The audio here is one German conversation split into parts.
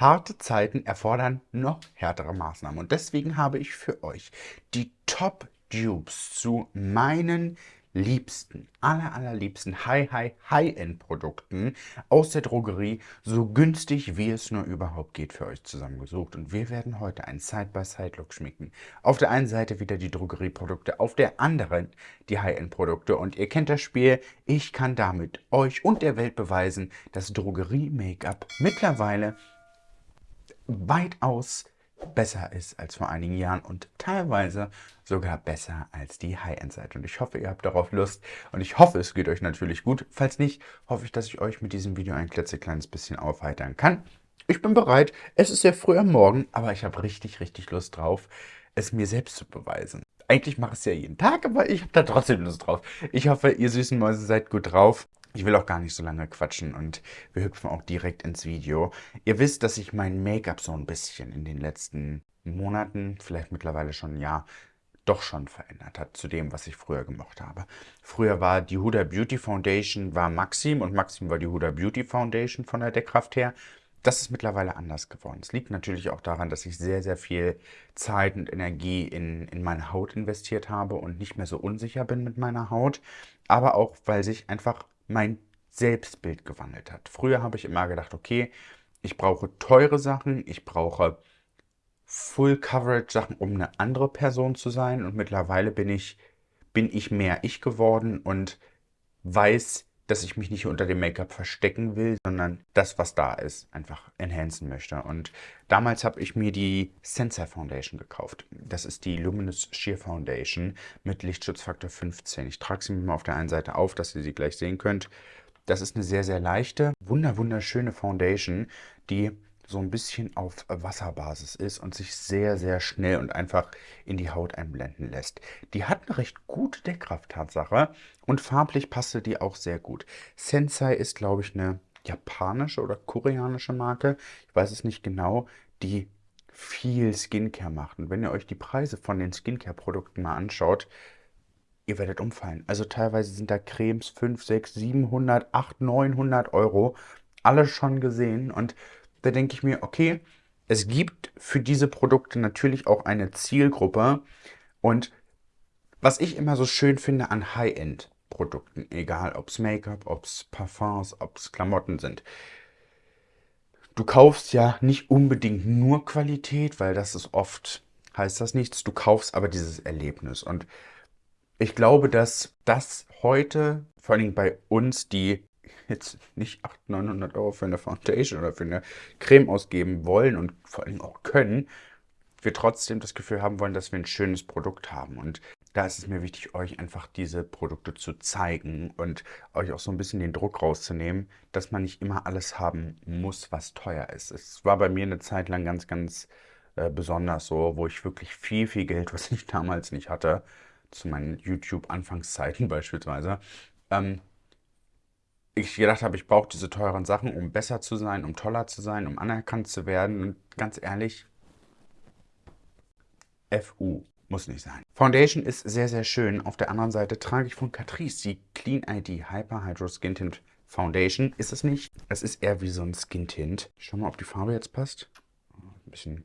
Harte Zeiten erfordern noch härtere Maßnahmen und deswegen habe ich für euch die Top Dupes zu meinen liebsten, aller, allerliebsten High, High, High-End-Produkten aus der Drogerie so günstig wie es nur überhaupt geht für euch zusammengesucht. Und wir werden heute einen Side-by-Side-Look schmicken. Auf der einen Seite wieder die Drogerieprodukte, auf der anderen die High-End-Produkte. Und ihr kennt das Spiel, ich kann damit euch und der Welt beweisen, dass Drogerie-Make-up mittlerweile weitaus besser ist als vor einigen Jahren und teilweise sogar besser als die High-End-Seite. Und ich hoffe, ihr habt darauf Lust und ich hoffe, es geht euch natürlich gut. Falls nicht, hoffe ich, dass ich euch mit diesem Video ein klitzekleines bisschen aufheitern kann. Ich bin bereit. Es ist sehr früh am Morgen, aber ich habe richtig, richtig Lust drauf, es mir selbst zu beweisen. Eigentlich mache ich es ja jeden Tag, aber ich habe da trotzdem Lust drauf. Ich hoffe, ihr süßen Mäuse seid gut drauf. Ich will auch gar nicht so lange quatschen und wir hüpfen auch direkt ins Video. Ihr wisst, dass ich mein Make-up so ein bisschen in den letzten Monaten, vielleicht mittlerweile schon ein Jahr, doch schon verändert hat zu dem, was ich früher gemocht habe. Früher war die Huda Beauty Foundation war Maxim und Maxim war die Huda Beauty Foundation von der Deckkraft her. Das ist mittlerweile anders geworden. Es liegt natürlich auch daran, dass ich sehr, sehr viel Zeit und Energie in, in meine Haut investiert habe und nicht mehr so unsicher bin mit meiner Haut. Aber auch, weil sich einfach mein Selbstbild gewandelt hat. Früher habe ich immer gedacht, okay, ich brauche teure Sachen, ich brauche Full-Coverage-Sachen, um eine andere Person zu sein. Und mittlerweile bin ich, bin ich mehr ich geworden und weiß, dass ich mich nicht unter dem Make-up verstecken will, sondern das, was da ist, einfach enhancen möchte. Und damals habe ich mir die Sensei Foundation gekauft. Das ist die Luminous Sheer Foundation mit Lichtschutzfaktor 15. Ich trage sie mir mal auf der einen Seite auf, dass ihr sie gleich sehen könnt. Das ist eine sehr, sehr leichte, wunder wunderschöne Foundation, die so ein bisschen auf Wasserbasis ist und sich sehr, sehr schnell und einfach in die Haut einblenden lässt. Die hat eine recht gute Deckkraft, Tatsache, und farblich passte die auch sehr gut. Sensei ist, glaube ich, eine japanische oder koreanische Marke, ich weiß es nicht genau, die viel Skincare macht. Und wenn ihr euch die Preise von den Skincare-Produkten mal anschaut, ihr werdet umfallen. Also teilweise sind da Cremes 5, 6, 700, 8, 900 Euro. Alles schon gesehen und da denke ich mir, okay, es gibt für diese Produkte natürlich auch eine Zielgruppe. Und was ich immer so schön finde an High-End-Produkten, egal ob es Make-up, ob es Parfums, ob es Klamotten sind, du kaufst ja nicht unbedingt nur Qualität, weil das ist oft, heißt das nichts, du kaufst aber dieses Erlebnis. Und ich glaube, dass das heute, vor allem bei uns, die jetzt nicht 800, 900 Euro für eine Foundation oder für eine Creme ausgeben wollen und vor allem auch können, wir trotzdem das Gefühl haben wollen, dass wir ein schönes Produkt haben. Und da ist es mir wichtig, euch einfach diese Produkte zu zeigen und euch auch so ein bisschen den Druck rauszunehmen, dass man nicht immer alles haben muss, was teuer ist. Es war bei mir eine Zeit lang ganz, ganz äh, besonders so, wo ich wirklich viel, viel Geld, was ich damals nicht hatte, zu meinen YouTube-Anfangszeiten beispielsweise, ähm, ich gedacht habe, ich brauche diese teuren Sachen, um besser zu sein, um toller zu sein, um anerkannt zu werden. Und ganz ehrlich, FU muss nicht sein. Foundation ist sehr, sehr schön. Auf der anderen Seite trage ich von Catrice die Clean ID Hyper Hydro Skin Tint Foundation. Ist es nicht. Es ist eher wie so ein Skin Tint. Ich schau mal, ob die Farbe jetzt passt. Ein bisschen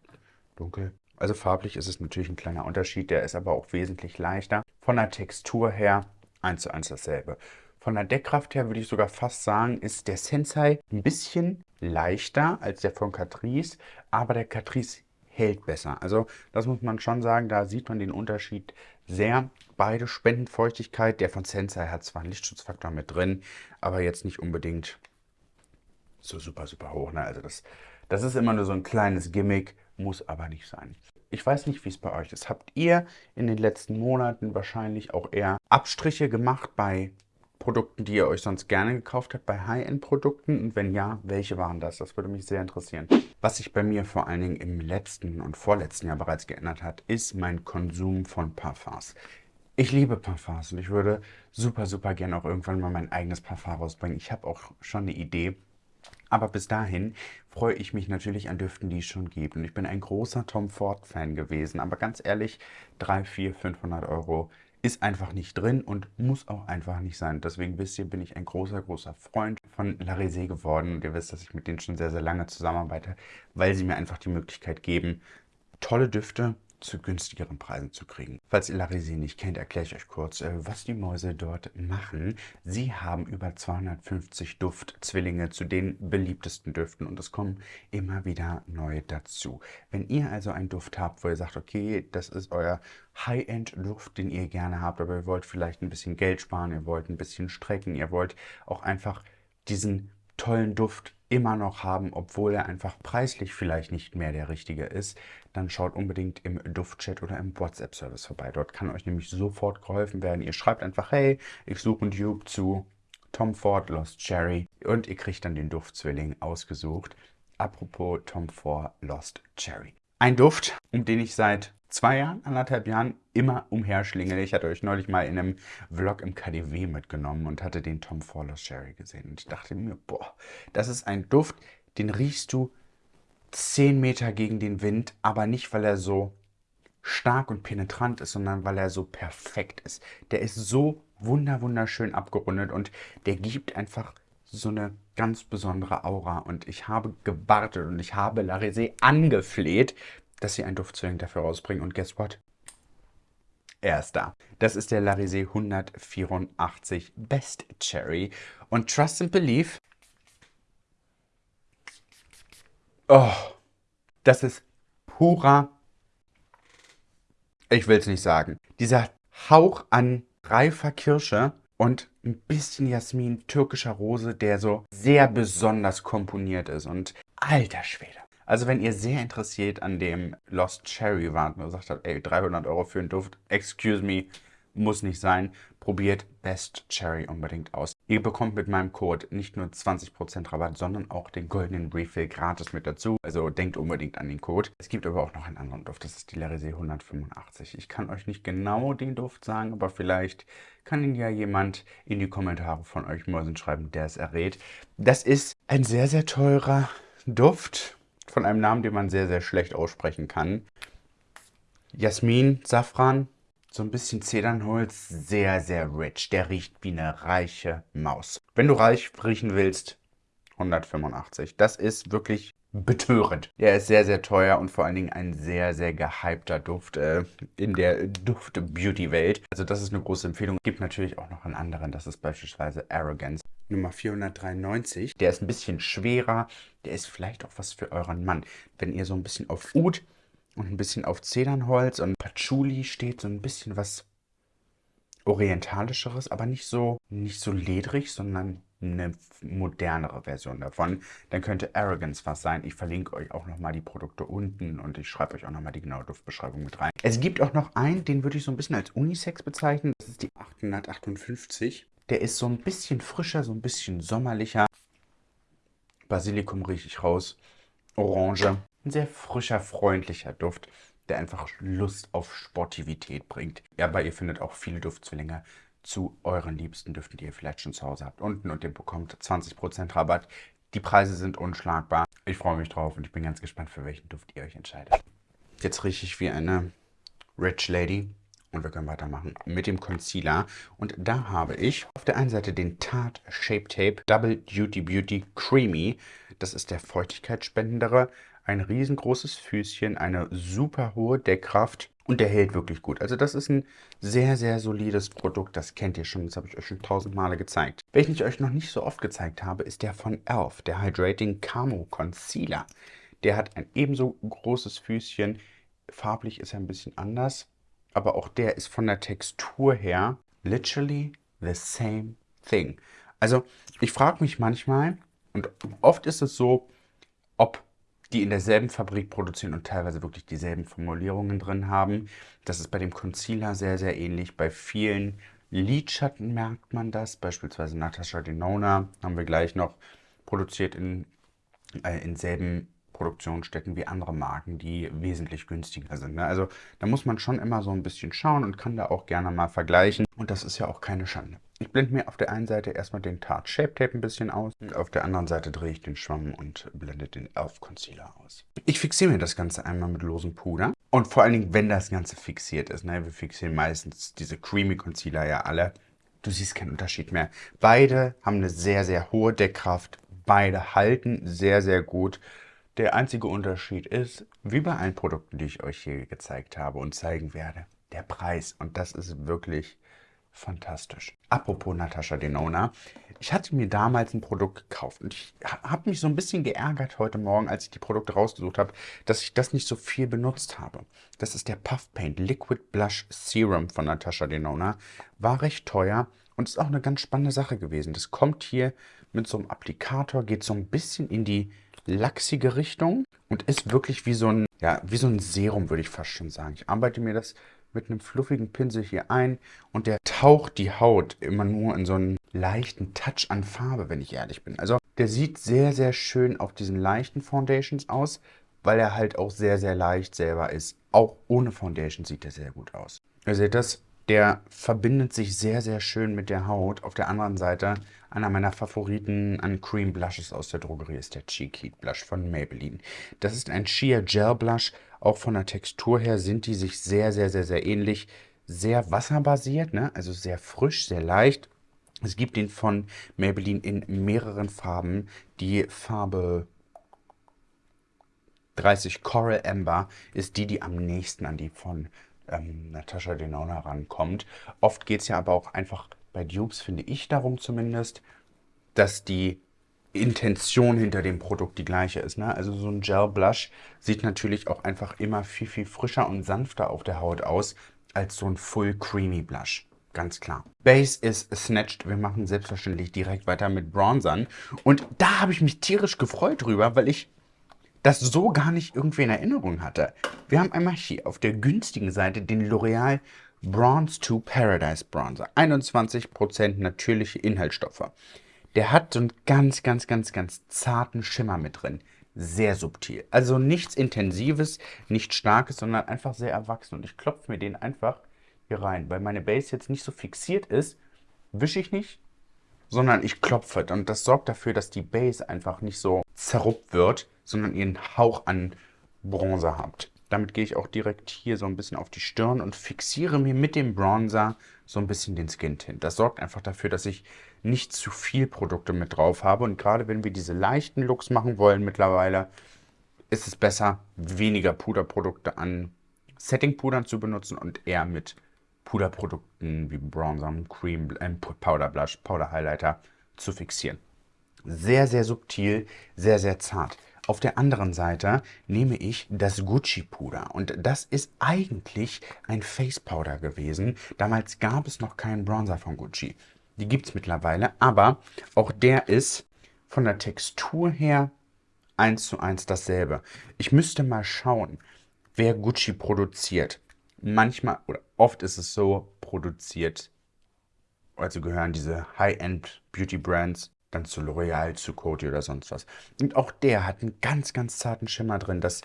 dunkel. Also farblich ist es natürlich ein kleiner Unterschied. Der ist aber auch wesentlich leichter. Von der Textur her eins zu eins dasselbe. Von der Deckkraft her würde ich sogar fast sagen, ist der Sensei ein bisschen leichter als der von Catrice, aber der Catrice hält besser. Also das muss man schon sagen, da sieht man den Unterschied sehr. Beide spenden Feuchtigkeit. Der von Sensei hat zwar einen Lichtschutzfaktor mit drin, aber jetzt nicht unbedingt so super, super hoch. Ne? Also das, das ist immer nur so ein kleines Gimmick, muss aber nicht sein. Ich weiß nicht, wie es bei euch ist. Habt ihr in den letzten Monaten wahrscheinlich auch eher Abstriche gemacht bei Produkten, die ihr euch sonst gerne gekauft habt, bei High-End-Produkten? Und wenn ja, welche waren das? Das würde mich sehr interessieren. Was sich bei mir vor allen Dingen im letzten und vorletzten Jahr bereits geändert hat, ist mein Konsum von Parfums. Ich liebe Parfums und ich würde super, super gerne auch irgendwann mal mein eigenes Parfum rausbringen. Ich habe auch schon eine Idee. Aber bis dahin freue ich mich natürlich an Düften, die es schon gibt. Und ich bin ein großer Tom Ford-Fan gewesen. Aber ganz ehrlich, 3, 4, 500 Euro ist einfach nicht drin und muss auch einfach nicht sein. Deswegen wisst ihr, bin ich ein großer, großer Freund von Larisé geworden und ihr wisst, dass ich mit denen schon sehr, sehr lange zusammenarbeite, weil sie mir einfach die Möglichkeit geben, tolle Düfte zu günstigeren Preisen zu kriegen. Falls ihr Larisé nicht kennt, erkläre ich euch kurz, äh, was die Mäuse dort machen. Sie haben über 250 Duftzwillinge zu den beliebtesten Düften und es kommen immer wieder neue dazu. Wenn ihr also einen Duft habt, wo ihr sagt, okay, das ist euer High-End-Duft, den ihr gerne habt, aber ihr wollt vielleicht ein bisschen Geld sparen, ihr wollt ein bisschen strecken, ihr wollt auch einfach diesen tollen Duft immer noch haben, obwohl er einfach preislich vielleicht nicht mehr der richtige ist, dann schaut unbedingt im Duftchat oder im WhatsApp-Service vorbei. Dort kann euch nämlich sofort geholfen werden. Ihr schreibt einfach, hey, ich suche einen Dupe zu Tom Ford Lost Cherry und ihr kriegt dann den Duftzwilling ausgesucht. Apropos Tom Ford Lost Cherry. Ein Duft, um den ich seit zwei Jahren, anderthalb Jahren immer umherschlingele. Ich hatte euch neulich mal in einem Vlog im KDW mitgenommen und hatte den Tom Fowler Sherry gesehen. Und ich dachte mir, boah, das ist ein Duft, den riechst du 10 Meter gegen den Wind, aber nicht, weil er so stark und penetrant ist, sondern weil er so perfekt ist. Der ist so wunder wunderschön abgerundet und der gibt einfach so eine ganz besondere Aura. Und ich habe gewartet und ich habe Larisé angefleht, dass sie einen Duftzwilling dafür rausbringen. Und guess what? Er ist da. Das ist der Larisé 184 Best Cherry. Und Trust and Believe. Oh, das ist purer. Ich will es nicht sagen. Dieser Hauch an reifer Kirsche und ein bisschen Jasmin, türkischer Rose, der so sehr besonders komponiert ist. Und alter Schwede. Also wenn ihr sehr interessiert an dem Lost Cherry wart und gesagt habt, ey, 300 Euro für einen Duft, excuse me, muss nicht sein, probiert Best Cherry unbedingt aus. Ihr bekommt mit meinem Code nicht nur 20% Rabatt, sondern auch den goldenen Refill gratis mit dazu. Also denkt unbedingt an den Code. Es gibt aber auch noch einen anderen Duft, das ist die Larisé 185. Ich kann euch nicht genau den Duft sagen, aber vielleicht kann ihn ja jemand in die Kommentare von euch Mäusen schreiben, der es errät. Das ist ein sehr, sehr teurer Duft von einem Namen, den man sehr, sehr schlecht aussprechen kann. Jasmin, Safran, so ein bisschen Zedernholz, sehr, sehr rich. Der riecht wie eine reiche Maus. Wenn du reich riechen willst, 185. Das ist wirklich betörend. Er ist sehr, sehr teuer und vor allen Dingen ein sehr, sehr gehypter Duft äh, in der Duft-Beauty-Welt. Also das ist eine große Empfehlung. Es gibt natürlich auch noch einen anderen, das ist beispielsweise Arrogance. Nummer 493. Der ist ein bisschen schwerer. Der ist vielleicht auch was für euren Mann. Wenn ihr so ein bisschen auf Ud und ein bisschen auf Zedernholz und Patchouli steht, so ein bisschen was orientalischeres, aber nicht so, nicht so ledrig, sondern eine modernere Version davon. Dann könnte Arrogance was sein. Ich verlinke euch auch nochmal die Produkte unten und ich schreibe euch auch nochmal die genaue Duftbeschreibung mit rein. Es gibt auch noch einen, den würde ich so ein bisschen als Unisex bezeichnen. Das ist die 858. Der ist so ein bisschen frischer, so ein bisschen sommerlicher. Basilikum rieche ich raus. Orange. Ein sehr frischer, freundlicher Duft, der einfach Lust auf Sportivität bringt. Aber ihr findet auch viele Duftzwillinge zu euren liebsten Düften, die ihr vielleicht schon zu Hause habt, unten und ihr bekommt 20% Rabatt. Die Preise sind unschlagbar. Ich freue mich drauf und ich bin ganz gespannt, für welchen Duft ihr euch entscheidet. Jetzt rieche ich wie eine Rich Lady und wir können weitermachen mit dem Concealer. Und da habe ich auf der einen Seite den Tarte Shape Tape Double Duty Beauty Creamy. Das ist der feuchtigkeitsspendendere. Ein riesengroßes Füßchen, eine super hohe Deckkraft und der hält wirklich gut. Also das ist ein sehr, sehr solides Produkt. Das kennt ihr schon, das habe ich euch schon tausend Male gezeigt. Welchen ich euch noch nicht so oft gezeigt habe, ist der von e.l.f., der Hydrating Camo Concealer. Der hat ein ebenso großes Füßchen. Farblich ist er ein bisschen anders aber auch der ist von der Textur her literally the same thing. Also ich frage mich manchmal, und oft ist es so, ob die in derselben Fabrik produzieren und teilweise wirklich dieselben Formulierungen drin haben. Das ist bei dem Concealer sehr, sehr ähnlich. Bei vielen Lidschatten merkt man das. Beispielsweise Natasha Denona haben wir gleich noch produziert in, äh, in selben Produktionsstätten wie andere Marken, die wesentlich günstiger sind. Ne? Also da muss man schon immer so ein bisschen schauen und kann da auch gerne mal vergleichen. Und das ist ja auch keine Schande. Ich blende mir auf der einen Seite erstmal den Tarte Shape Tape ein bisschen aus. Und auf der anderen Seite drehe ich den Schwamm und blende den Elf Concealer aus. Ich fixiere mir das Ganze einmal mit losem Puder. Und vor allen Dingen, wenn das Ganze fixiert ist. Ne? Wir fixieren meistens diese Creamy Concealer ja alle du siehst keinen Unterschied mehr. Beide haben eine sehr, sehr hohe Deckkraft. Beide halten sehr, sehr gut. Der einzige Unterschied ist, wie bei allen Produkten, die ich euch hier gezeigt habe und zeigen werde, der Preis. Und das ist wirklich fantastisch. Apropos Natascha Denona, ich hatte mir damals ein Produkt gekauft und ich habe mich so ein bisschen geärgert heute Morgen, als ich die Produkte rausgesucht habe, dass ich das nicht so viel benutzt habe. Das ist der Puff Paint Liquid Blush Serum von Natascha Denona. War recht teuer und ist auch eine ganz spannende Sache gewesen. Das kommt hier mit so einem Applikator, geht so ein bisschen in die lachsige Richtung und ist wirklich wie so ein, ja, wie so ein Serum, würde ich fast schon sagen. Ich arbeite mir das mit einem fluffigen Pinsel hier ein und der taucht die Haut immer nur in so einen leichten Touch an Farbe, wenn ich ehrlich bin. Also der sieht sehr, sehr schön auf diesen leichten Foundations aus, weil er halt auch sehr, sehr leicht selber ist. Auch ohne Foundation sieht er sehr gut aus. Ihr seht das, der verbindet sich sehr, sehr schön mit der Haut. Auf der anderen Seite, einer meiner Favoriten an Cream Blushes aus der Drogerie ist der Cheek Heat Blush von Maybelline. Das ist ein Sheer Gel Blush. Auch von der Textur her sind die sich sehr, sehr, sehr, sehr ähnlich. Sehr wasserbasiert, ne? also sehr frisch, sehr leicht. Es gibt den von Maybelline in mehreren Farben. Die Farbe 30 Coral Amber ist die, die am nächsten an die von ähm, Natascha Denona rankommt. Oft geht es ja aber auch einfach bei Dupes, finde ich darum zumindest, dass die Intention hinter dem Produkt die gleiche ist. Ne? Also so ein Gel Blush sieht natürlich auch einfach immer viel, viel frischer und sanfter auf der Haut aus als so ein Full Creamy Blush. Ganz klar. Base ist snatched. Wir machen selbstverständlich direkt weiter mit Bronzern. Und da habe ich mich tierisch gefreut drüber, weil ich das so gar nicht irgendwie in Erinnerung hatte. Wir haben einmal hier auf der günstigen Seite den L'Oreal Bronze to Paradise Bronzer. 21% natürliche Inhaltsstoffe. Der hat so einen ganz, ganz, ganz, ganz zarten Schimmer mit drin. Sehr subtil. Also nichts Intensives, nichts Starkes, sondern einfach sehr erwachsen. Und ich klopfe mir den einfach hier rein. Weil meine Base jetzt nicht so fixiert ist, wische ich nicht, sondern ich klopfe. Und das sorgt dafür, dass die Base einfach nicht so zerruppt wird, sondern ihren Hauch an Bronzer habt. Damit gehe ich auch direkt hier so ein bisschen auf die Stirn und fixiere mir mit dem Bronzer so ein bisschen den Skin Tint. Das sorgt einfach dafür, dass ich nicht zu viel Produkte mit drauf habe. Und gerade wenn wir diese leichten Looks machen wollen mittlerweile, ist es besser, weniger Puderprodukte an Setting-Pudern zu benutzen und eher mit Puderprodukten wie Bronzer, Cream, äh, Powder Blush, Powder Highlighter zu fixieren. Sehr, sehr subtil, sehr, sehr zart. Auf der anderen Seite nehme ich das Gucci Puder und das ist eigentlich ein Face Powder gewesen. Damals gab es noch keinen Bronzer von Gucci. Die gibt es mittlerweile, aber auch der ist von der Textur her eins zu eins dasselbe. Ich müsste mal schauen, wer Gucci produziert. Manchmal oder oft ist es so produziert, also gehören diese High-End Beauty Brands dann zu L'Oreal, zu Coty oder sonst was. Und auch der hat einen ganz, ganz zarten Schimmer drin. Das,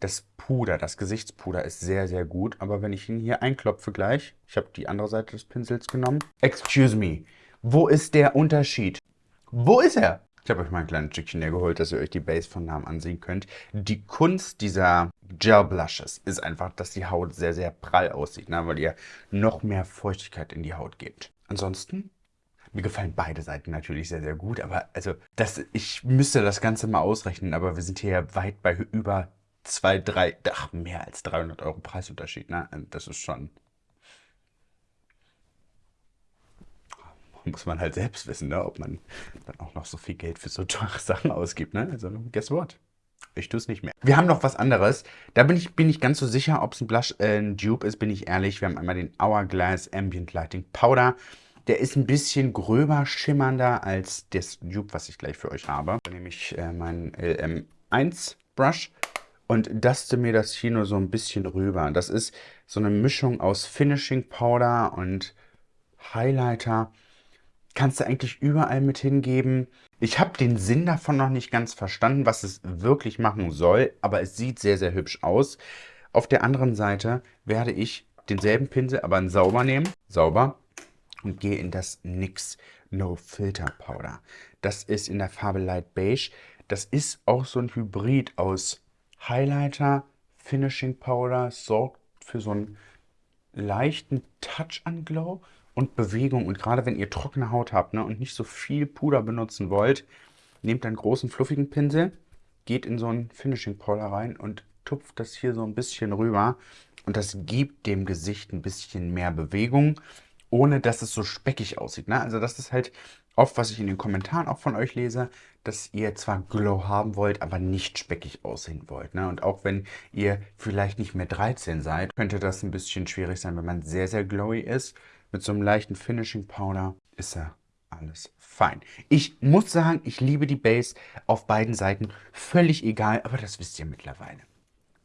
das Puder, das Gesichtspuder ist sehr, sehr gut. Aber wenn ich ihn hier einklopfe gleich, ich habe die andere Seite des Pinsels genommen. Excuse me, wo ist der Unterschied? Wo ist er? Ich habe euch mal ein kleines Stückchen hier geholt, dass ihr euch die Base von Namen ansehen könnt. Die Kunst dieser Gel Blushes ist einfach, dass die Haut sehr, sehr prall aussieht, ne? weil ihr noch mehr Feuchtigkeit in die Haut gebt. Ansonsten mir gefallen beide Seiten natürlich sehr, sehr gut, aber also das, ich müsste das Ganze mal ausrechnen, aber wir sind hier ja weit bei über zwei, drei, ach, mehr als 300 Euro Preisunterschied, ne? Das ist schon... Muss man halt selbst wissen, ne? ob man dann auch noch so viel Geld für so teure Sachen ausgibt, ne? Also, guess what? Ich tue es nicht mehr. Wir haben noch was anderes. Da bin ich, bin ich ganz so sicher, ob es ein Blush, äh, ein Dupe ist, bin ich ehrlich. Wir haben einmal den Hourglass Ambient Lighting Powder. Der ist ein bisschen gröber schimmernder als das Dupe, was ich gleich für euch habe. Dann nehme ich äh, meinen LM1 Brush und daste mir das hier nur so ein bisschen rüber. Das ist so eine Mischung aus Finishing Powder und Highlighter. Kannst du eigentlich überall mit hingeben. Ich habe den Sinn davon noch nicht ganz verstanden, was es wirklich machen soll, aber es sieht sehr, sehr hübsch aus. Auf der anderen Seite werde ich denselben Pinsel, aber in sauber nehmen. Sauber und gehe in das NYX No Filter Powder. Das ist in der Farbe Light Beige. Das ist auch so ein Hybrid aus Highlighter, Finishing Powder, sorgt für so einen leichten Touch an Glow und Bewegung. Und gerade wenn ihr trockene Haut habt ne, und nicht so viel Puder benutzen wollt, nehmt einen großen, fluffigen Pinsel, geht in so einen Finishing Powder rein und tupft das hier so ein bisschen rüber. Und das gibt dem Gesicht ein bisschen mehr Bewegung, ohne dass es so speckig aussieht. Ne? Also das ist halt oft, was ich in den Kommentaren auch von euch lese, dass ihr zwar Glow haben wollt, aber nicht speckig aussehen wollt. Ne? Und auch wenn ihr vielleicht nicht mehr 13 seid, könnte das ein bisschen schwierig sein, wenn man sehr, sehr glowy ist. Mit so einem leichten Finishing Powder ist ja alles fein. Ich muss sagen, ich liebe die Base auf beiden Seiten. Völlig egal, aber das wisst ihr mittlerweile.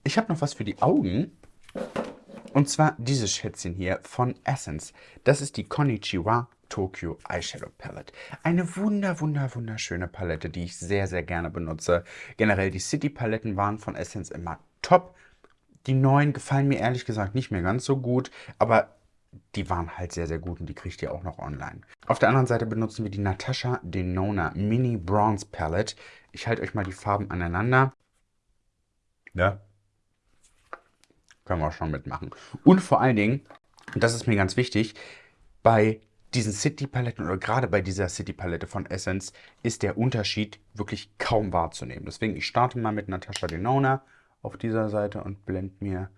Ich habe noch was für die Augen. Und zwar dieses Schätzchen hier von Essence. Das ist die Konnichiwa Tokyo Eyeshadow Palette. Eine wunder, wunder, wunderschöne Palette, die ich sehr, sehr gerne benutze. Generell die City Paletten waren von Essence immer top. Die neuen gefallen mir ehrlich gesagt nicht mehr ganz so gut, aber die waren halt sehr, sehr gut und die kriegt ihr auch noch online. Auf der anderen Seite benutzen wir die Natasha Denona Mini Bronze Palette. Ich halte euch mal die Farben aneinander. Ja, können wir auch schon mitmachen. Und vor allen Dingen, und das ist mir ganz wichtig, bei diesen City-Paletten oder gerade bei dieser City-Palette von Essence ist der Unterschied wirklich kaum wahrzunehmen. Deswegen, ich starte mal mit Natasha Denona auf dieser Seite und blende mir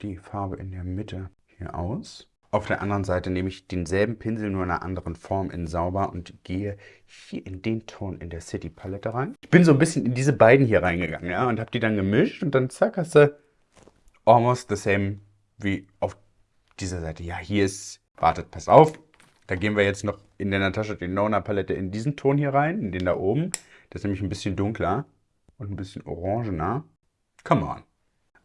die Farbe in der Mitte hier aus. Auf der anderen Seite nehme ich denselben Pinsel, nur in einer anderen Form in sauber und gehe hier in den Ton in der City Palette rein. Ich bin so ein bisschen in diese beiden hier reingegangen ja, und habe die dann gemischt und dann zack hast du almost the same wie auf dieser Seite. Ja, hier ist, wartet, pass auf, da gehen wir jetzt noch in der Natascha Denona Palette in diesen Ton hier rein, in den da oben. Das ist nämlich ein bisschen dunkler und ein bisschen orangener. Come on.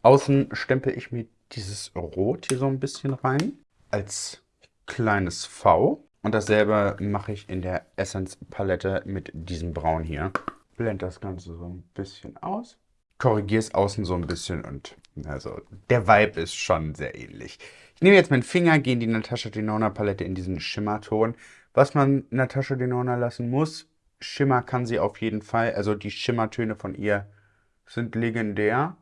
Außen stempel ich mir dieses Rot hier so ein bisschen rein als kleines V. Und dasselbe mache ich in der Essence Palette mit diesem Braun hier. Blende das Ganze so ein bisschen aus. Korrigiere es außen so ein bisschen und also der Vibe ist schon sehr ähnlich. Ich nehme jetzt meinen Finger, gehe in die Natascha Denona Palette in diesen Schimmerton. Was man Natascha Denona lassen muss, Schimmer kann sie auf jeden Fall. Also die Schimmertöne von ihr sind legendär.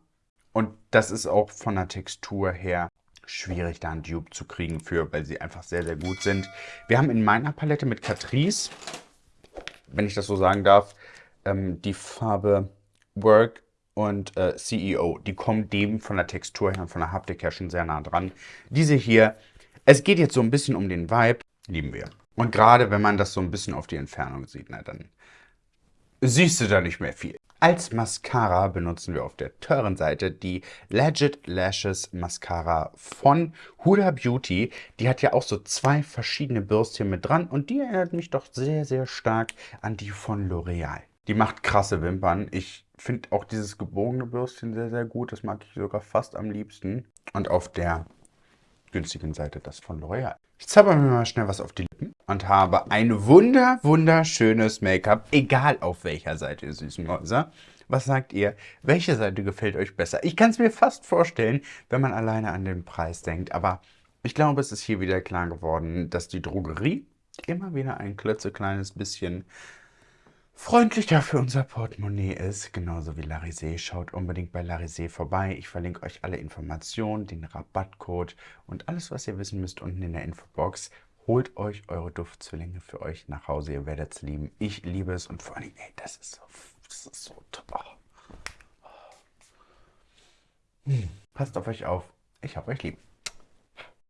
Und das ist auch von der Textur her schwierig, da einen Dupe zu kriegen für, weil sie einfach sehr, sehr gut sind. Wir haben in meiner Palette mit Catrice, wenn ich das so sagen darf, ähm, die Farbe Work und äh, CEO. Die kommen dem von der Textur her und von der Haptik her schon sehr nah dran. Diese hier, es geht jetzt so ein bisschen um den Vibe, lieben wir. Und gerade wenn man das so ein bisschen auf die Entfernung sieht, na, dann siehst du da nicht mehr viel. Als Mascara benutzen wir auf der teuren Seite die Legit Lashes Mascara von Huda Beauty. Die hat ja auch so zwei verschiedene Bürstchen mit dran und die erinnert mich doch sehr, sehr stark an die von L'Oreal. Die macht krasse Wimpern. Ich finde auch dieses gebogene Bürstchen sehr, sehr gut. Das mag ich sogar fast am liebsten. Und auf der günstigen Seite das von L'Oreal. Ich zauber mir mal schnell was auf die Lippen und habe ein wunder, wunderschönes Make-up, egal auf welcher Seite, ihr süßen Mäuse. Was sagt ihr? Welche Seite gefällt euch besser? Ich kann es mir fast vorstellen, wenn man alleine an den Preis denkt, aber ich glaube, es ist hier wieder klar geworden, dass die Drogerie immer wieder ein klitzekleines bisschen freundlicher für unser Portemonnaie ist, genauso wie Larisé. Schaut unbedingt bei Larisé vorbei. Ich verlinke euch alle Informationen, den Rabattcode und alles, was ihr wissen müsst, unten in der Infobox. Holt euch eure Duftzwillinge für euch nach Hause. Ihr werdet es lieben. Ich liebe es und vor allem, ey, das ist so, das ist so toll. Hm. Passt auf euch auf. Ich hab euch lieb.